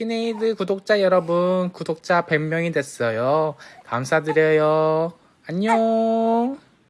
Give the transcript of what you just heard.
키네이드 구독자 여러분, 구독자 100명이 됐어요. 감사드려요. 안녕.